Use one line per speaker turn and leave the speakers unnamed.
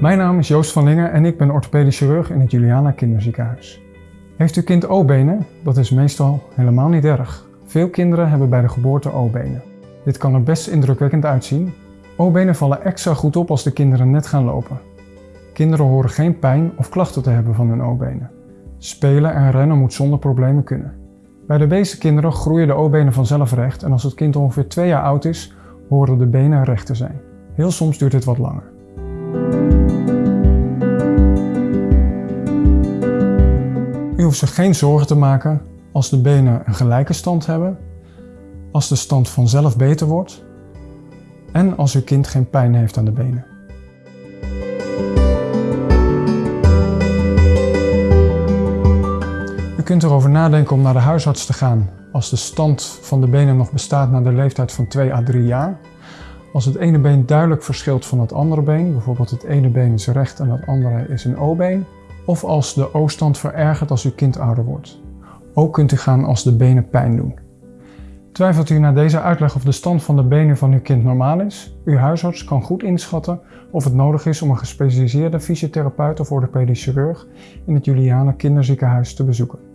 Mijn naam is Joost van Lingen en ik ben orthopedisch chirurg in het Juliana Kinderziekenhuis. Heeft uw kind O-benen? Dat is meestal helemaal niet erg. Veel kinderen hebben bij de geboorte O-benen. Dit kan er best indrukwekkend uitzien. O-benen vallen extra goed op als de kinderen net gaan lopen. Kinderen horen geen pijn of klachten te hebben van hun O-benen. Spelen en rennen moet zonder problemen kunnen. Bij de meeste kinderen groeien de O-benen vanzelf recht en als het kind ongeveer 2 jaar oud is, horen de benen recht te zijn. Heel soms duurt dit wat langer. Hoeft zich geen zorgen te maken als de benen een gelijke stand hebben, als de stand vanzelf beter wordt en als uw kind geen pijn heeft aan de benen. U kunt erover nadenken om naar de huisarts te gaan als de stand van de benen nog bestaat na de leeftijd van 2 à 3 jaar. Als het ene been duidelijk verschilt van het andere been, bijvoorbeeld het ene been is recht en het andere is een O-been, of als de O-stand verergert als uw kind ouder wordt. Ook kunt u gaan als de benen pijn doen. Twijfelt u na deze uitleg of de stand van de benen van uw kind normaal is? Uw huisarts kan goed inschatten of het nodig is om een gespecialiseerde fysiotherapeut of orthopedisch chirurg in het Juliana Kinderziekenhuis te bezoeken.